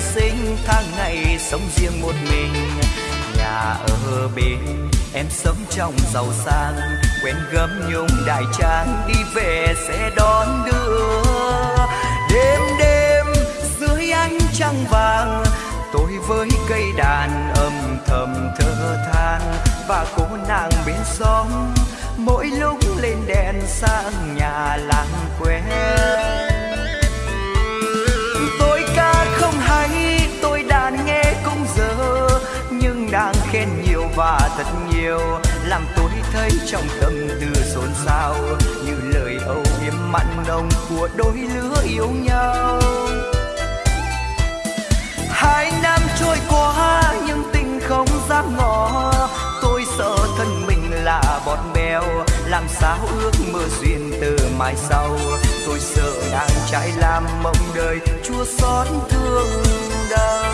sinh, tháng ngày sống riêng một mình. Nhà ở bên, em sống trong giàu sang. Quen gấm nhung đại trang đi về sẽ đón đưa. Đêm đêm, dưới ánh trăng vàng, tôi với cây đàn âm thầm thơ than. Và cô nàng bên xóm, mỗi lúc lên đèn sang nhà làng quen. Thấy trong tâm tư xôn xao, như lời âu yếm mặn nồng của đôi lứa yêu nhau. Hai năm trôi qua, nhưng tình không dám ngỏ. Tôi sợ thân mình là bọt bèo, làm sao ước mơ duyên từ mai sau. Tôi sợ đang trái làm mộng đời, chua xót thương đau.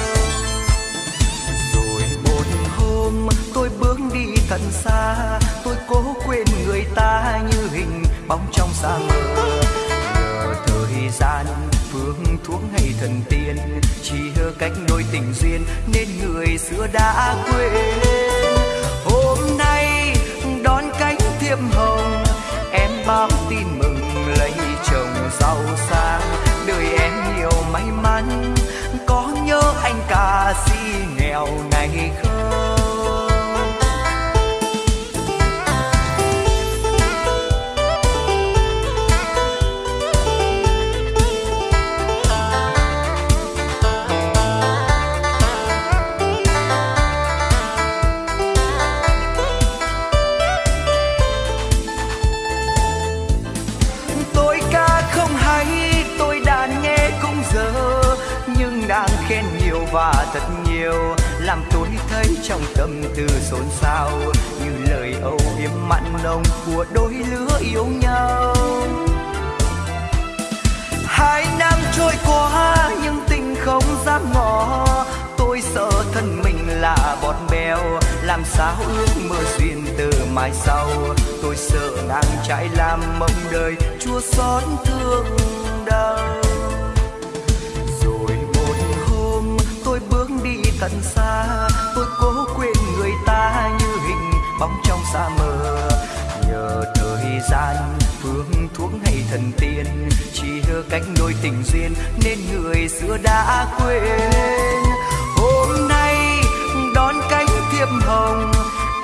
Rồi một hôm, tôi bước đi thật xa tôi cố quên người ta như hình bóng trong xa mờ nhờ thời gian, phương thuốc hay thần tiên, chỉ hơ cách đôi tình duyên nên người xưa đã quên. Hôm nay đón cánh thiệp hồng, em báo tin mừng lấy chồng giàu sang. Đời em nhiều may mắn, có nhớ anh ca sĩ nghèo pha và thật nhiều, làm tôi thấy trong tâm tư xôn xao. Như lời âu yếm mặn nồng của đôi lứa yêu nhau. Hai năm trôi qua, nhưng tình không dám ngỏ. Tôi sợ thân mình là bọt bèo, làm sao ước mơ duyên từ mai sau. Tôi sợ nàng trái làm mộng đời, chua xót thương đau. Tận xa. Tôi cố quên người ta như hình bóng trong xa mờ. Nhờ thời gian, phương thuốc hay thần tiên, chỉ cánh đôi tình duyên nên người xưa đã quên. Hôm nay đón cánh thiệp hồng,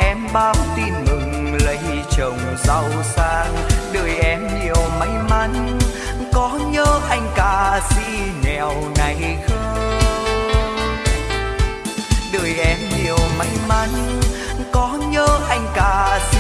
em báo tin mừng lấy chồng giàu sang. Đời em nhiều may mắn, có nhớ anh ca sĩ nghèo này không? Đời em nhiều may mắn. Có nhớ anh cả xin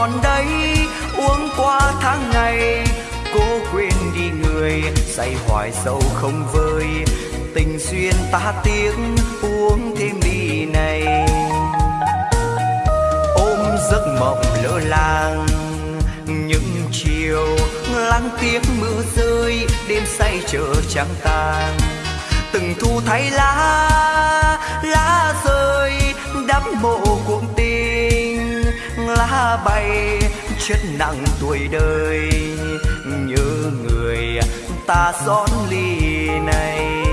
còn đây uống qua tháng ngày, cố quên đi người, say hoài sâu không vơi. Tình duyên ta tiếc, uống thêm ly này. Ôm giấc mộng lỡ làng, những chiều lắng tiếng mưa rơi, đêm say chờ trắng tàn. Từng thu thay lá lá rơi đắp mộ cuộc lá bay, chết nặng tuổi đời. Như người ta xót ly này.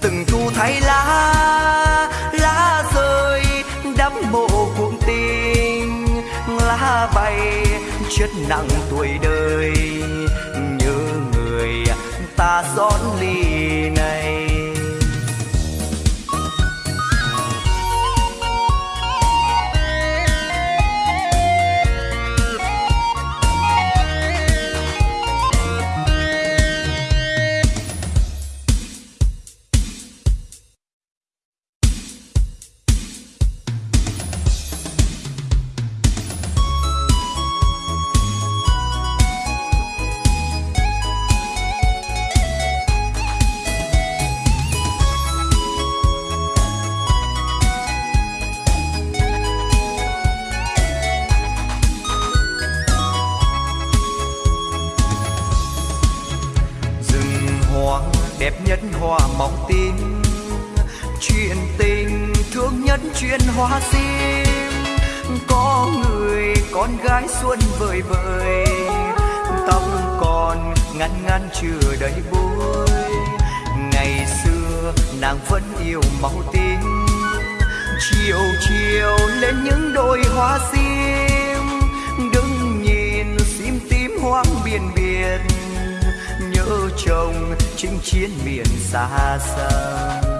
Từng thu thay lá lá rơi đắp mộ cuộn tình lá bay, chết nặng tuổi đời. Như người ta xót ly này. Ngăn ngăn chưa đầy bối. Ngày xưa nàng vẫn yêu màu tím. Chiều chiều lên những đôi hoa sim. Đứng nhìn sim tím hoang biển biển. Nhớ chồng chinh chiến miền xa xăm.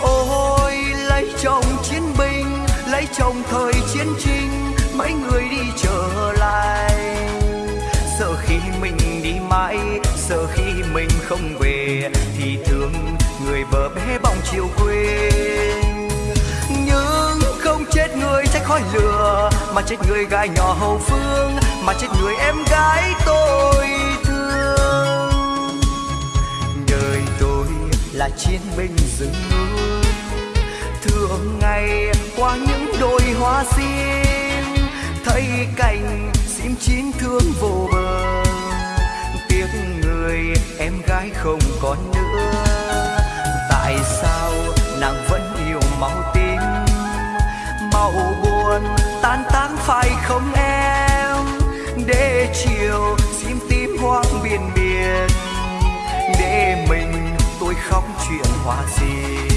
Ôi, lấy chồng chiến binh, lấy chồng thời chiến tranh mấy người đi trở lại mình đi mãi. Sợ khi mình không về thì thương người vợ bé bóng chiều quê nhưng không chết người trách khói lửa, mà chết người gái nhỏ hậu phương, mà chết người em gái tôi thương. Đời tôi là chiến binh rừng núi, thường ngày qua những đôi hoa sim thấy cảnh sim chín thương vô bờ tiếc người em gái không còn nữa. Tại sao nàng vẫn yêu màu tím? Màu buồn, tan tác phải không em? Để chiều sim tím hoang biển biển. Để mình tôi khóc chuyện hoa gì.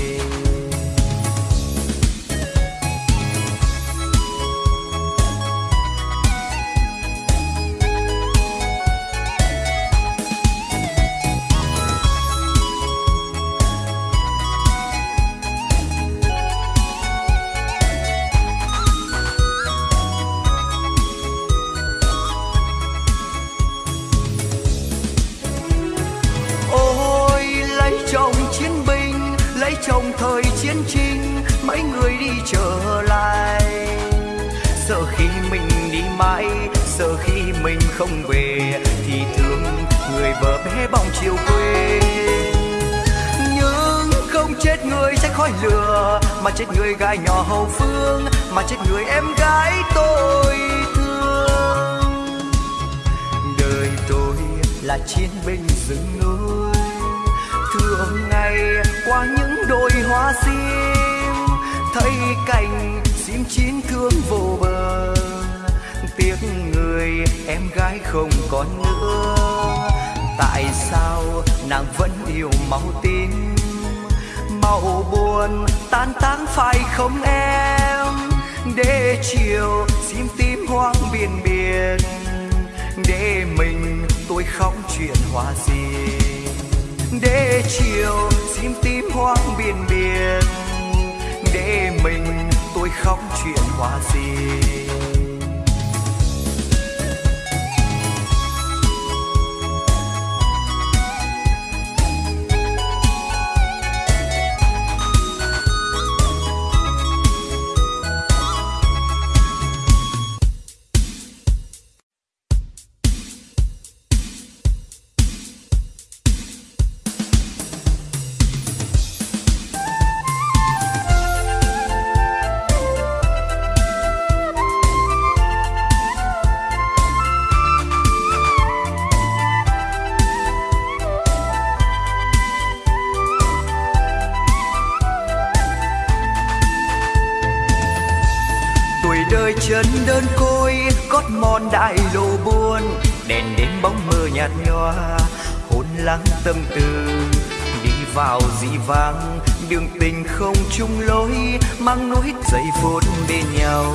Sợ khi mình không về, thì thương người vợ bé bóng chiều quê. Nhưng không chết người trách khói lửa, mà chết người gái nhỏ hậu phương, mà chết người em gái tôi thương. Đời tôi là chiến binh rừng núi, thường ngày qua những đồi hoa sim, thấy cảnh sim chín thương vô bờ tiếc người em gái không còn nữa. Tại sao nàng vẫn yêu màu tím? Màu buồn tan táng phải không em? Để chiều xin tím hoang biển biển. Để mình tôi khóc chuyện hoa gì? Để chiều xin tím hoang biển biển. Để mình tôi khóc chuyện hoa gì? Vàng. Đường tình không chung lối, mang nỗi giây phút bên nhau.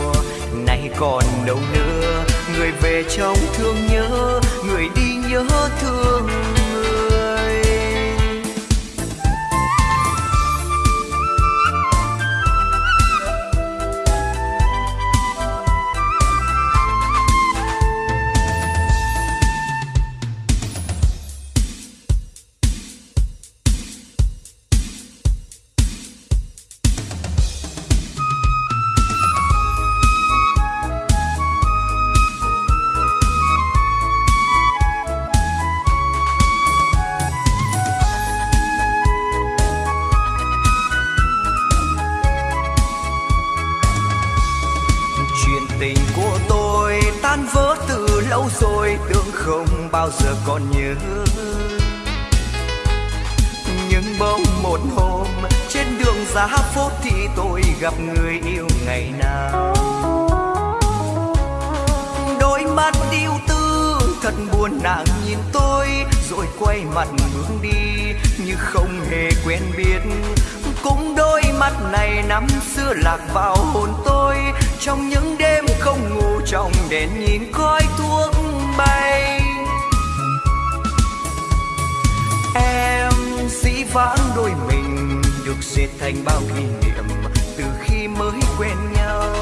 Nay còn đâu nữa người về trong thương nhớ, người đi nhớ thương. không bao giờ còn nhớ. Nhưng bỗng một hôm, trên đường giá phố thì tôi gặp người yêu ngày nào. Đôi mắt yêu tư, thật buồn nàng nhìn tôi, rồi quay mặt bước đi, như không hề quen biết. Cũng đôi mắt này năm xưa lạc vào hồn tôi, trong những đêm không ngủ trong đèn nhìn coi thuốc bay. vãng đôi mình, được dệt thành bao kỷ niệm từ khi mới quen nhau.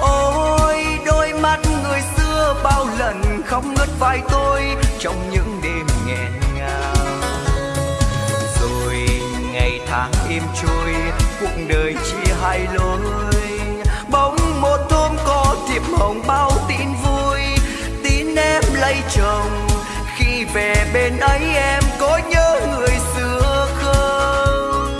Ôi, đôi mắt người xưa bao lần khóc ngất vai tôi trong những đêm nghẹn ngào. Rồi ngày tháng im trôi, cuộc đời chia hai lối. Bóng một hôm có thiệp hồng bao tin vui, tin em lấy chồng. Khi về bên ấy em có nhớ người xưa không?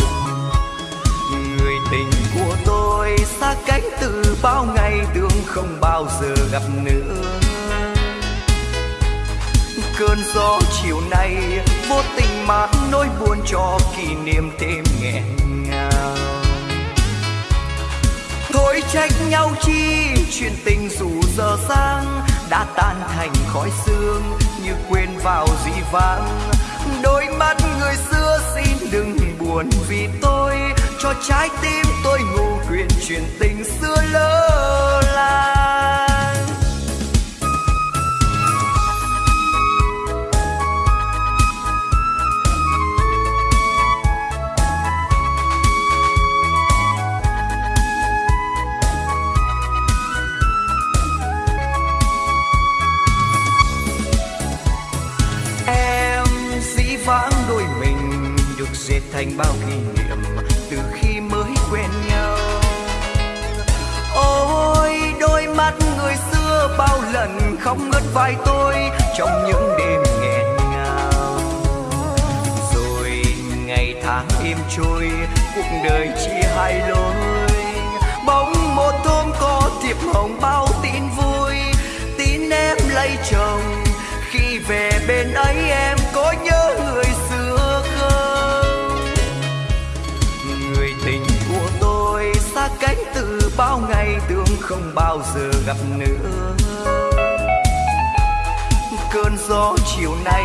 Người tình của tôi xa cách từ bao ngày tương không bao giờ gặp nữa. Cơn gió chiều nay, vô tình mang nỗi buồn cho kỷ niệm thêm nghẹn ngào. Thôi trách nhau chi, chuyện tình dù giờ sang đã tan thành khói sương như quên vào dĩ vãng đôi mắt người xưa xin đừng buồn vì tôi cho trái tim tôi ngủ quyền chuyện tình xưa lỡ là. dệt thành bao kỷ niệm từ khi mới quen nhau. Ôi, đôi mắt người xưa bao lần không ngớt vai tôi trong những đêm nghẹn ngào. Rồi ngày tháng im trôi, cuộc đời chỉ hai lối. Bóng một hôm có thiệp hồng bao tin vui, tin em lấy chồng. Khi về bên ấy em có nhớ bao ngày tương không bao giờ gặp nữa. Cơn gió chiều nay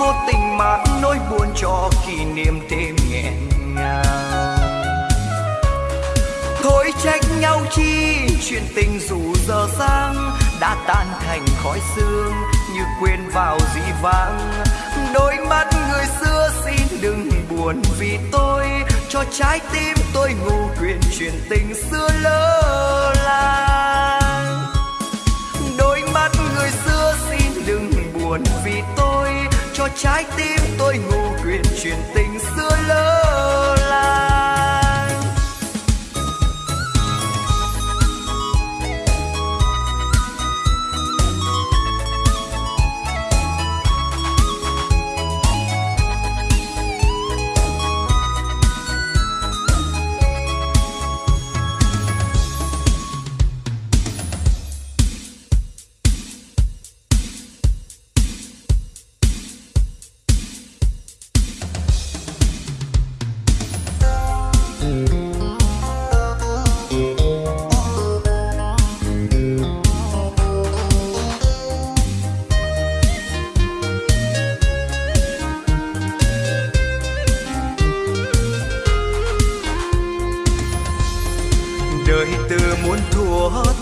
vô tình mang nỗi buồn cho kỷ niệm thêm nghẹn ngào. Thôi trách nhau chi, chuyện tình dù giờ sang đã tan thành khói sương như quên vào dĩ vãng. Đôi mắt người xưa xin đừng buồn vì tôi cho trái tim tôi ngủ quyền truyền tình xưa lơ làng đôi mắt người xưa xin đừng buồn vì tôi, cho trái tim tôi ngủ quyền truyền tình xưa lơ làng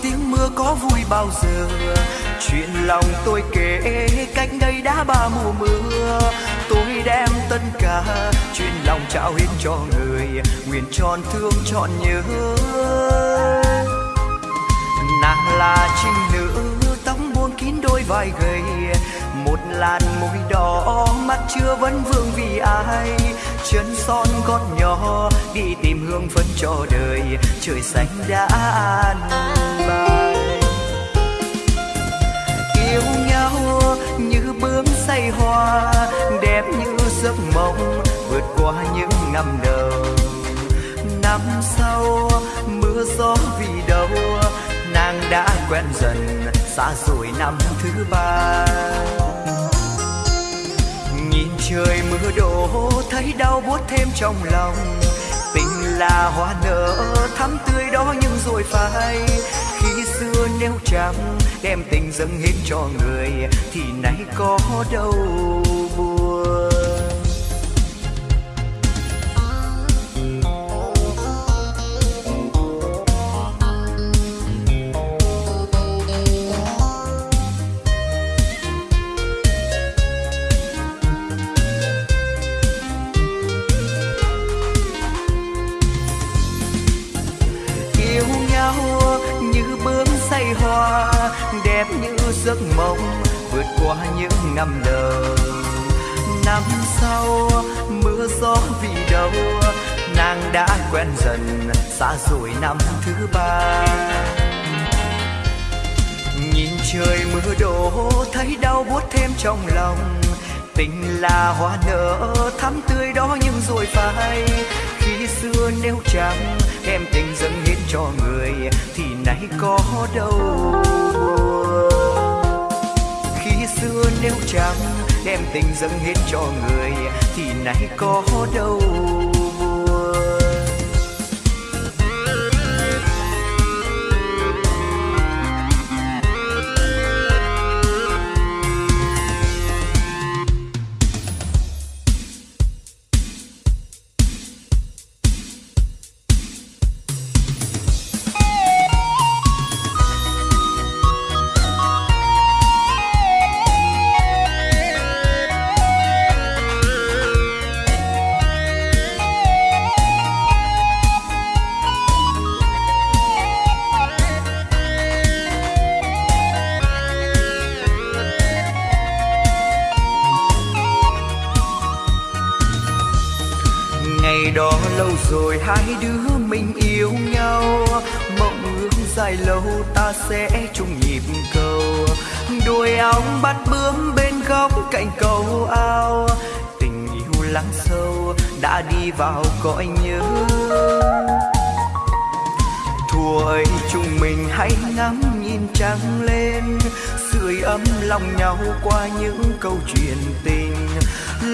tiếng mưa có vui bao giờ? Chuyện lòng tôi kể, cách đây đã ba mùa mưa. Tôi đem tất cả chuyện lòng trao hết cho người, nguyện tròn thương, trọn nhớ. Nàng là trinh nữ, tóc buông kín đôi vai gầy một làn môi đỏ, mắt chưa vẫn vương vì ai. Chân son gót nhỏ, đi tìm hương phấn cho đời, trời xanh đã an bài. Yêu nhau như bướm say hoa, đẹp như giấc mộng, vượt qua những năm đầu. Năm sau, mưa gió vì đâu, nàng đã quen dần, xa rồi năm thứ ba trời mưa đổ, thấy đau buốt thêm trong lòng. Tình là hoa nở, thắm tươi đó nhưng rồi phai. Khi xưa nếu chẳng đem tình dâng hết cho người, thì nay có đâu.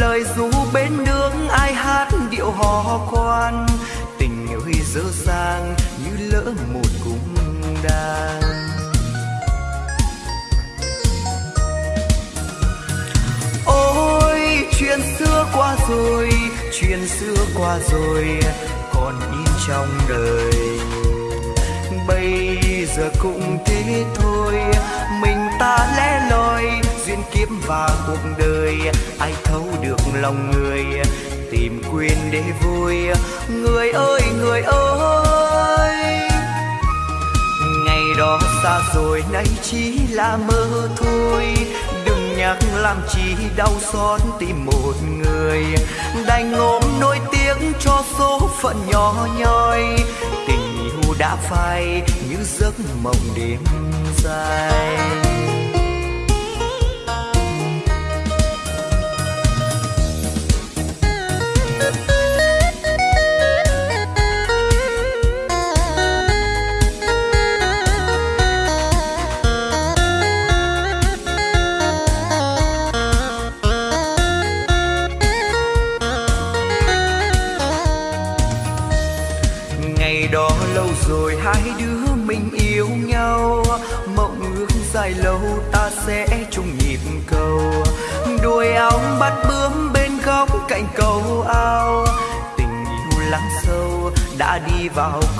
Lời ru bên nước ai hát điệu hò khoan. Ơi dở sang như lỡ một cung đàn. Ôi, chuyện xưa qua rồi, chuyện xưa qua rồi, còn in trong đời. Bây giờ cũng thế thôi, mình ta lẽ kiếp và cuộc đời. Ai thấu được lòng người, tìm quên để vui. Người ơi người ơi, ngày đó xa rồi, nay chỉ là mơ thôi. Đừng nhắc làm chi đau xót tìm một người. Đành ôm nỗi tiếc cho số phận nhỏ nhoi. Tình yêu đã phai như giấc mộng đêm dài.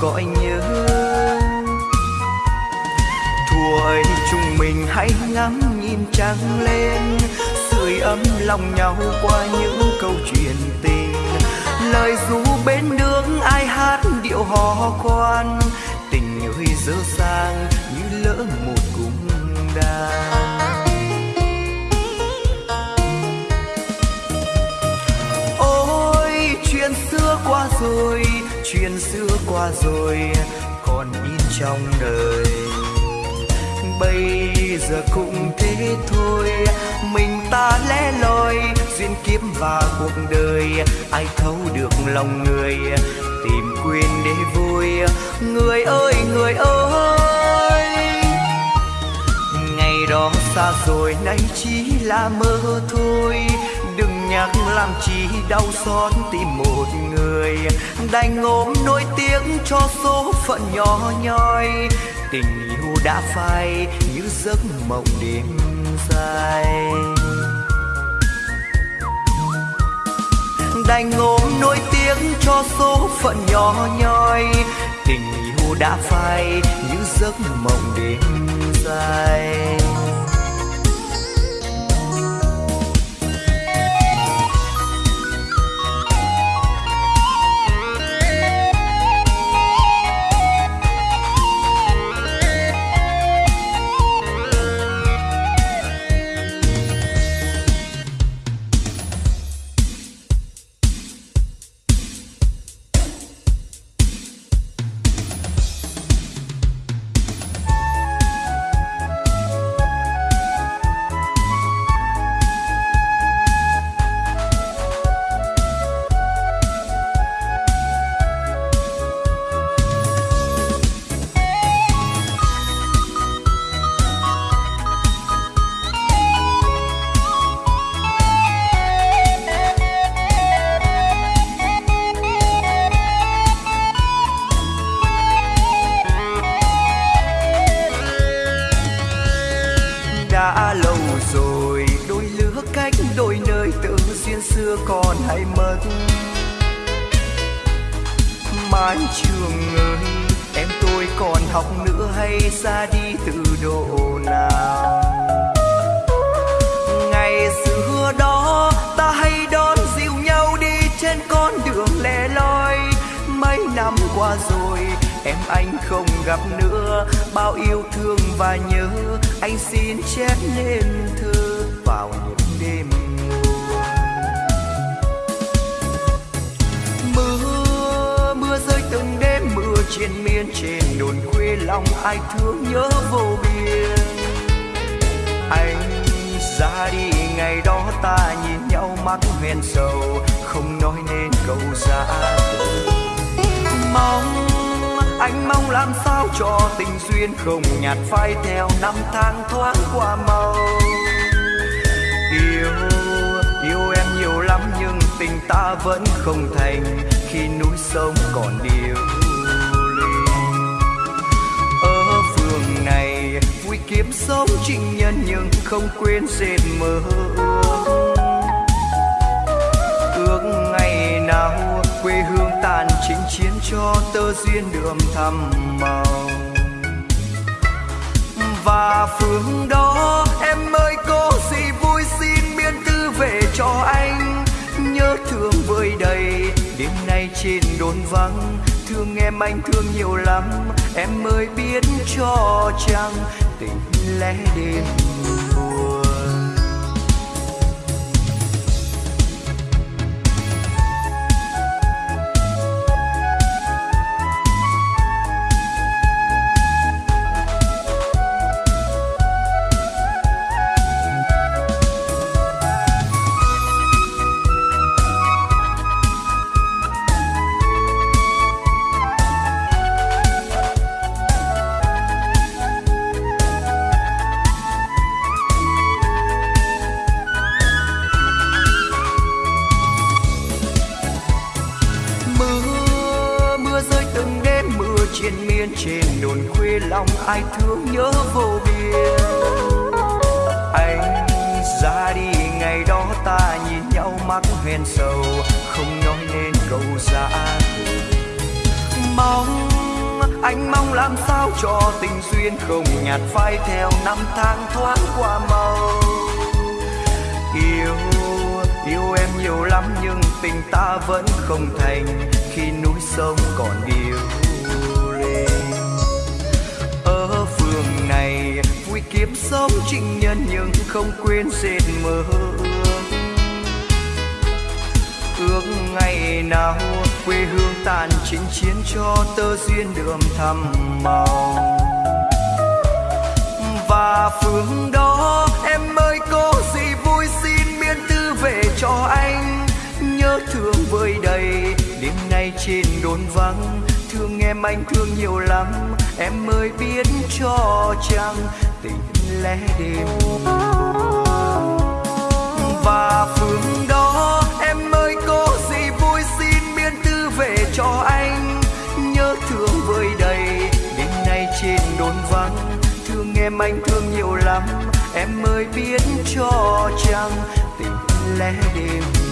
Cõi nhớ. Mùa ấy chúng mình hãy ngắm nhìn trăng lên, sưởi ấm lòng nhau qua những câu chuyện tình. Lời ru bên đường ai hát điệu hò khoan, tình ơi dơ sang như lỡ một cung đàn. Ôi, chuyện xưa qua rồi chuyện xưa qua rồi, còn in trong đời. Bây giờ cũng thế thôi, mình ta lẻ loi, duyên kiếp và cuộc đời, ai thấu được lòng người, tìm quên để vui. Người ơi người ơi, ngày đó xa rồi, nay chỉ là mơ thôi nhắc làm chi đau xót tìm một người, đành ôm nỗi tiếng cho số phận nhỏ nhoi. Tình yêu đã phai như giấc mộng đêm dài. Đành ôm nỗi tiếng cho số phận nhỏ nhoi. Tình yêu đã phai như giấc mộng đêm dài. lòng ai thương nhớ vô biên. Anh ra đi, ngày đó ta nhìn nhau mắt hoen sầu, không nói nên câu ra mong anh mong làm sao cho tình duyên không nhạt phai theo năm tháng thoáng qua màu yêu yêu em nhiều lắm nhưng tình ta vẫn không thành, khi núi sông còn điều kiếp sống trinh nhân nhưng không quên dệt mơ ước. Ước ngày nào quê hương tàn chính chiến cho tơ duyên đường thăm màu. Và phương đó em ơi, có gì vui xin biên tư về cho anh. Nhớ thương vơi đầy đêm nay trên đồn vắng thương em anh thương nhiều lắm. Em mới biết cho chăng tình lẽ đêm tình ta vẫn không thành khi núi sông còn điêu lên ở phường này, vui kiếm sống trinh nhân nhưng không quên dệt mơ ước ngày nào, quê hương tàn chinh chiến cho tơ duyên đường thăm màu. Và phương đông thương vơi đầy. Đêm nay trên đồn vắng, thương em anh thương nhiều lắm. Em ơi biết cho chăng tình lẽ đêm. Và phương đó, em ơi có gì vui xin biên tư về cho anh. Nhớ thương vơi đầy, đêm nay trên đồn vắng. Thương em anh thương nhiều lắm. Em ơi biết cho chăng tình lẽ đêm.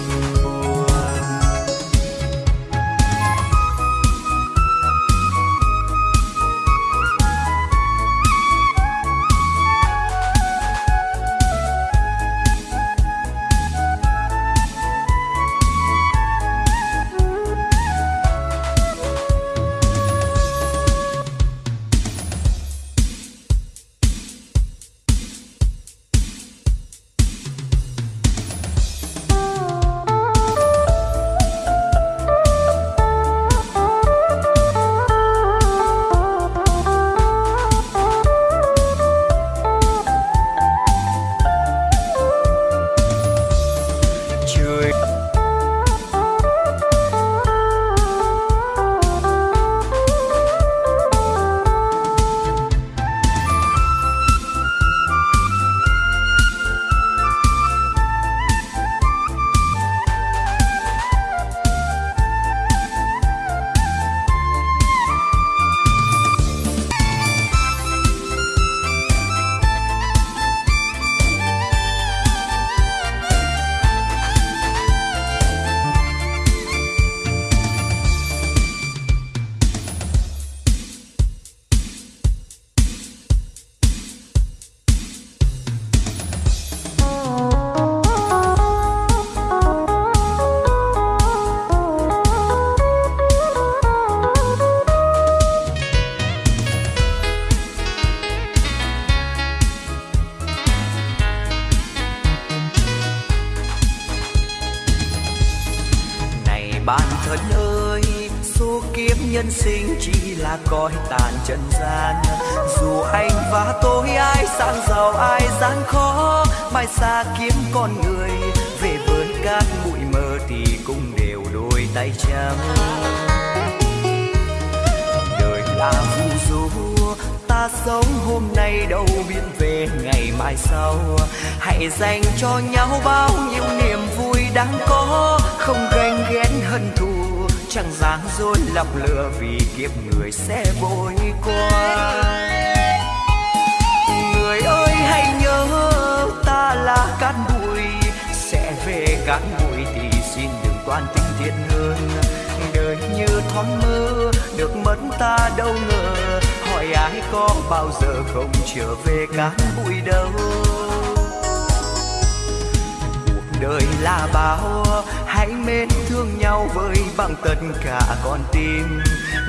phải dành cho nhau bao nhiêu niềm vui đáng có. Không ganh ghét hận thù, chẳng dáng dối lọc lừa vì kiếp người sẽ vội qua người ơi, hãy nhớ ta là cát bụi, sẽ về cát bụi thì xin đừng toan tình thiện hơn. Đời như thoáng mơ, được mất ta đâu ngờ. Hỏi ai có bao giờ không trở về cát bụi đâu? Đời là bao, hãy mến thương nhau với bằng tất cả con tim.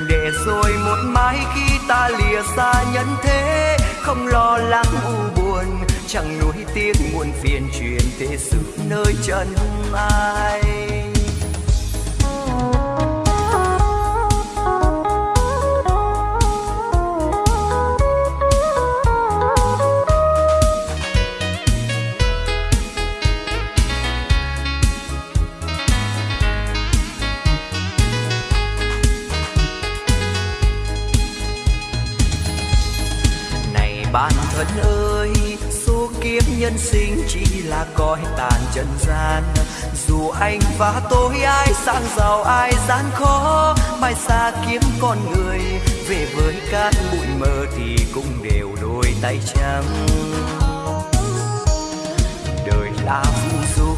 Để rồi một mai khi ta lìa xa nhân thế, không lo lắng u buồn, chẳng nuối tiếc muộn phiền truyền thế sự nơi chân ai. Nhân sinh chỉ là cõi tàn trần gian. Dù anh và tôi, ai sang giàu, ai gian khó. Mai xa kiếm con người, về với cát bụi mơ thì cũng đều đôi tay trắng. Đời là phù du,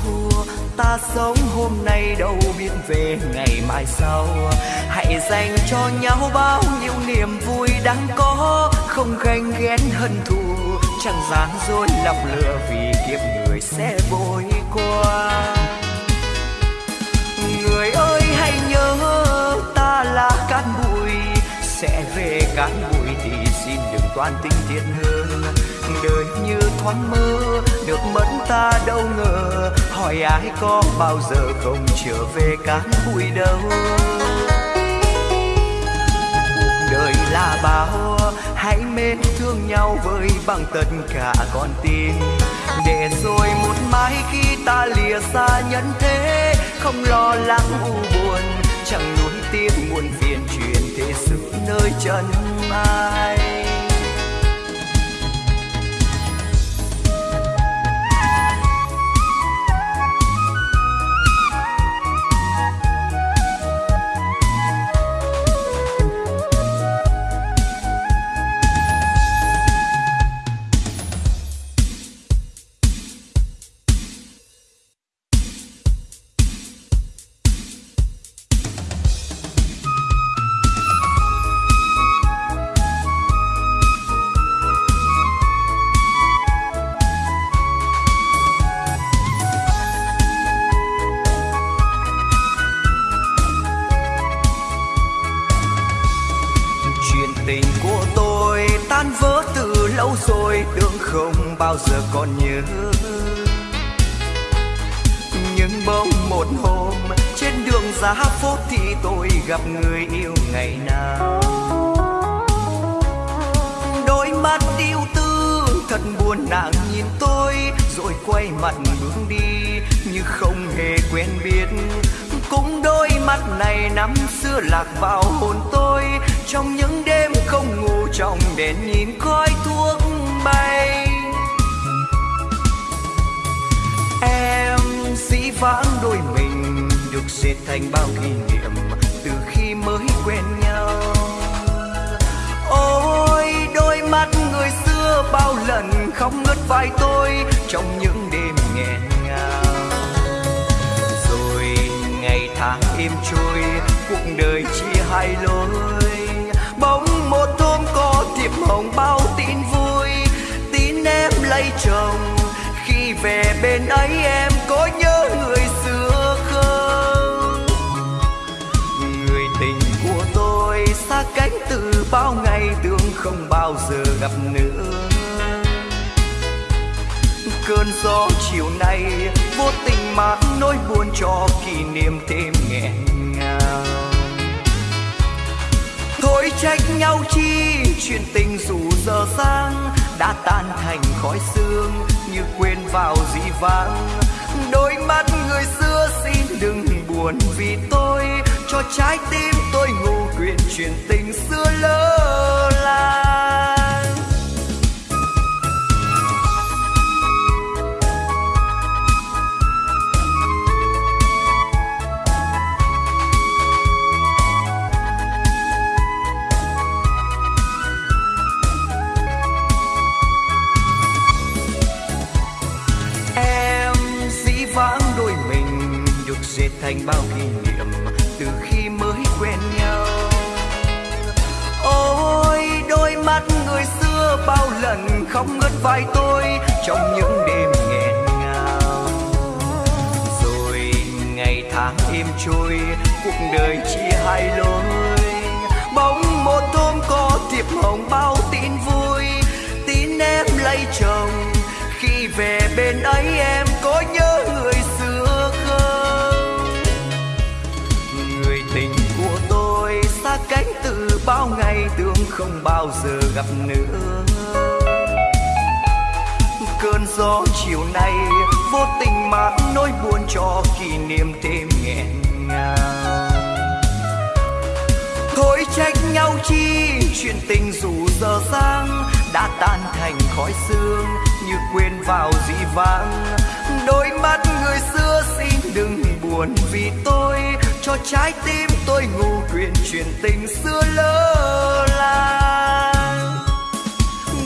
ta sống hôm nay đâu biết về ngày mai sau. Hãy dành cho nhau bao nhiêu niềm vui đang có, không ganh ghét hận thù chẳng gian dối lòng lừa vì kiếp người sẽ vội qua. Người ơi, hãy nhớ ta là cát bụi, sẽ về cát bụi thì xin đừng toan tình thiệt hơn. Đời như thoáng mơ, được mất ta đâu ngờ, hỏi ai có bao giờ không trở về cát bụi đâu. Đời là bao, hãy mến thương nhau với bằng tất cả con tim. Để rồi một mai khi ta lìa xa nhân thế, không lo lắng u buồn, chẳng nuối tiếc muôn phiền chuyện thế sự nơi chân ai nhìn tôi rồi quay mặt bước đi, như không hề quen biết. Cũng đôi mắt này năm xưa lạc vào hồn tôi, trong những đêm không ngủ trong đèn nhìn khói thuốc bay. Em dĩ vãng đôi mình được dệt thành bao kỷ niệm từ khi mới quen nhau. Ôi đôi mắt người xưa bao lần không ngớt vai tôi trong những đêm nghẹn ngào. Rồi ngày tháng êm trôi, cuộc đời chia hai lối. Bóng một hôm có thiệp hồng bao tin vui, tin em lấy chồng. Khi về bên ấy em có nhớ bao ngày tương không bao giờ gặp nữa. Cơn gió chiều nay vô tình mang nỗi buồn cho kỷ niệm thêm nghẹn ngào. Thôi trách nhau chi, chuyện tình dù giờ sang đã tan thành khói sương như quên vào dĩ vãng. Đôi mắt người xưa xin đừng buồn vì tôi, cho trái tim tôi ngủ quyện truyền tình xưa lỡ làng em dĩ vãng đôi mình được dệt thành bao kỷ niệm bao lần không ngớt vai tôi trong những đêm nghẹn ngào. Rồi ngày tháng êm trôi, cuộc đời chỉ hai lối. Bóng một hôm có thiệp hồng bao tin vui, tin em lấy chồng. Khi về bên ấy em bao giờ gặp nữa. Cơn gió chiều nay vô tình mang nỗi buồn cho kỷ niệm thêm nghẹn ngào. Thôi trách nhau chi, chuyện tình dù giờ sang đã tan thành khói sương như quên vào dĩ vãng. Đôi mắt người xưa xin đừng buồn vì tôi cho trái tim tôi ngủ quyền truyền tình xưa lơ là,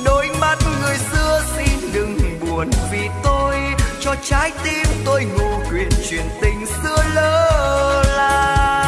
đôi mắt người xưa xin đừng buồn vì tôi cho trái tim tôi ngủ quyền truyền tình xưa lơ là.